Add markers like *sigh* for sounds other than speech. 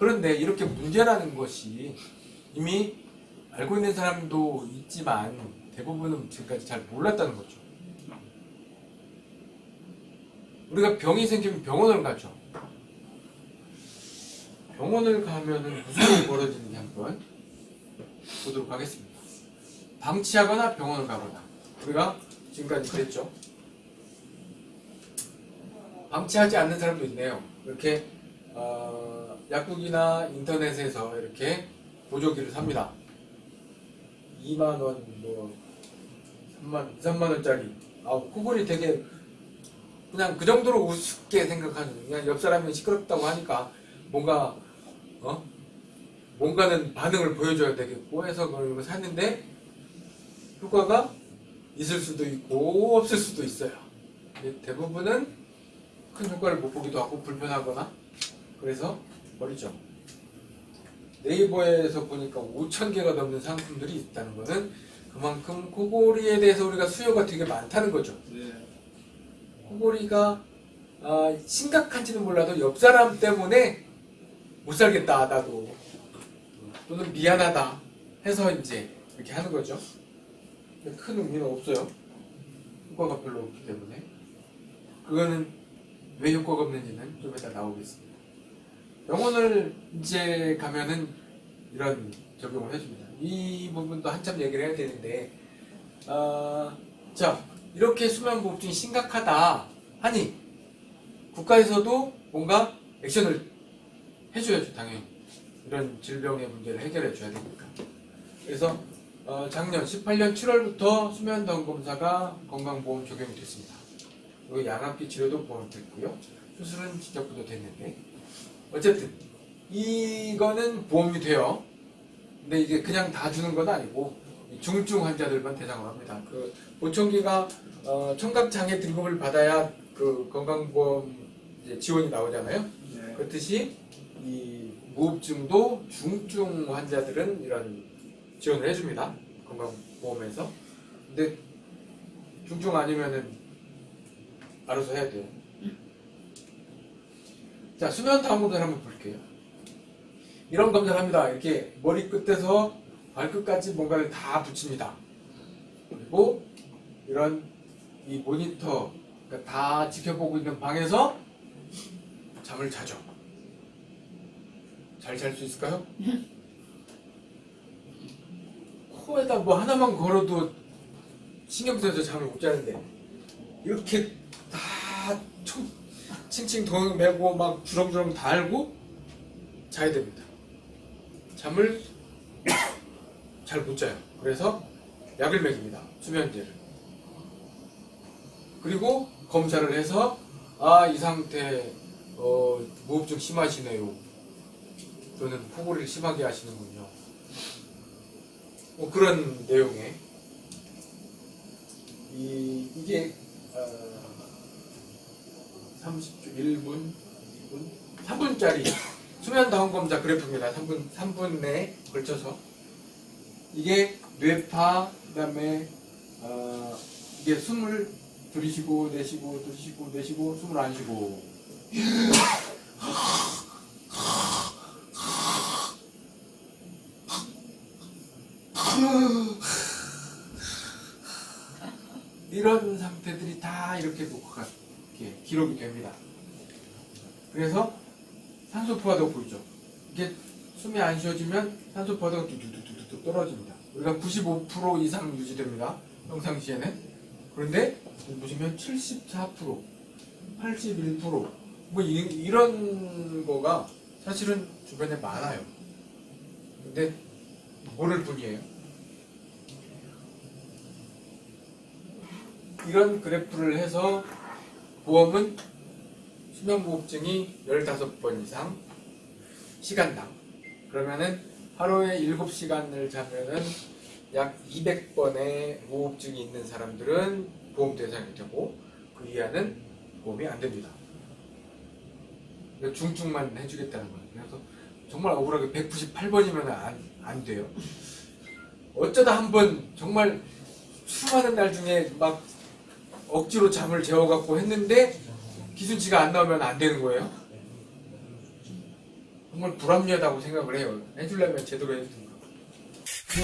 그런데 이렇게 문제라는 것이 이미 알고 있는 사람도 있지만 대부분은 지금까지 잘 몰랐다는 거죠. 우리가 병이 생기면 병원을 가죠. 병원을 가면은 무슨 일이 벌어지는지 한번 보도록 하겠습니다. 방치하거나 병원을 가거나 우리가 지금까지 그랬죠. 방치하지 않는 사람도 있네요. 이렇게 어, 약국이나 인터넷에서 이렇게 보조기를 삽니다. 2만 원, 뭐 3만, 2, 3만 원짜리. 아, 그거이 되게 그냥 그 정도로 우습게 생각하는 그냥 옆 사람이 시끄럽다고 하니까 뭔가 어 뭔가는 반응을 보여줘야 되겠고 해서 그걸 샀는데 효과가 있을 수도 있고 없을 수도 있어요. 대부분은 큰 효과를 못 보기도 하고 불편하거나 그래서 버리죠. 네이버에서 보니까 5천 개가 넘는 상품들이 있다는 것은 그만큼 코골이에 대해서 우리가 수요가 되게 많다는 거죠. 네. 코골이가 아, 심각한지는 몰라도 옆 사람 때문에 못 살겠다 나도 또는 미안하다 해서 이제 이렇게 하는 거죠. 큰 의미는 없어요. 효과가 별로 없기 때문에 그거는 왜 효과가 없는지는 좀 이따 나오겠습니다. 병원을 이제 가면은 이런 적용을 해줍니다. 이 부분도 한참 얘기를 해야 되는데 아, 자 이렇게 수면무호흡증이 심각하다 하니 국가에서도 뭔가 액션을 해줘야죠 당연히. 이런 질병의 문제를 해결해 줘야 되니까. 그래서 어, 작년 18년 7월부터 수면다운 검사가 건강보험 적용이 됐습니다. 그리고 양압기 치료도 보험됐고요. 수술은 시작부터 됐는데 어쨌든 이거는 보험이 돼요 근데 이게 그냥 다 주는 건 아니고 중증 환자들만 대상으로 합니다. 그 보청기가 어, 청각장애 등급을 받아야 그 건강보험 이제 지원이 나오잖아요. 네. 그렇듯이 이 무흡증도 중증 환자들은 이런 지원을 해줍니다. 건강보험에서. 근데 중증 아니면은 알아서 해야 돼요. 자 수면 다운로드를 한번 볼게요. 이런 검사를 합니다. 이렇게 머리 끝에서 발끝까지 뭔가를 다 붙입니다. 그리고 이런 이 모니터 그러니까 다 지켜보고 있는 방에서 잠을 자죠. 잘 잘 수 있을까요? 코에다 뭐 하나만 걸어도 신경 쓰여서 잠을 못 자는데 이렇게 다 총, 칭칭 덩 매고 막 주렁주렁 달고 자야 됩니다. 잠을 *coughs* 잘 못 자요. 그래서 약을 먹입니다. 수면제를. 그리고 검사를 해서 아 이 상태 어, 무호흡증 심하시네요. 또는 코골이를 심하게 하시는군요. 뭐 그런 내용의 이, 이게 1분 2분 3분짜리 수면 다운 검사 그래프입니다. 3분 3분 내에 걸쳐서 이게 뇌파 그 다음에 어, 이게 숨을 들이쉬고 내쉬고 들이쉬고 내쉬고 숨을 안 쉬고 이런 상태들이 다 이렇게 녹화가 이렇게 기록이 됩니다. 그래서 산소 포화도가 보이죠. 이게 숨이 안 쉬어지면 산소 포화도가 뚝뚝뚝뚝 떨어집니다. 우리가 95% 이상 유지됩니다. 평상시에는. 그런데 보시면 74%, 81%뭐 이 런 거가 사실은 주변에 많아요. 근데 모를 뿐이에요. 이런 그래프를 해서 보험은 수면무호흡증이 15번 이상 시간당 그러면은 하루에 7시간을 자면은 약 200번의 무호흡증이 있는 사람들은 보험 대상이 되고 그 이하는 보험이 안 됩니다. 중증만 해주겠다는 거예요. 그래서 정말 억울하게 198번이면 안, 안 돼요. 어쩌다 한 번 정말 수많은 날 중에 막 억지로 잠을 재워갖고 했는데 기준치가 안 나오면 안 되는 거예요? 정말 불합리하다고 생각을 해요. 해주려면 제대로 해주든가. 그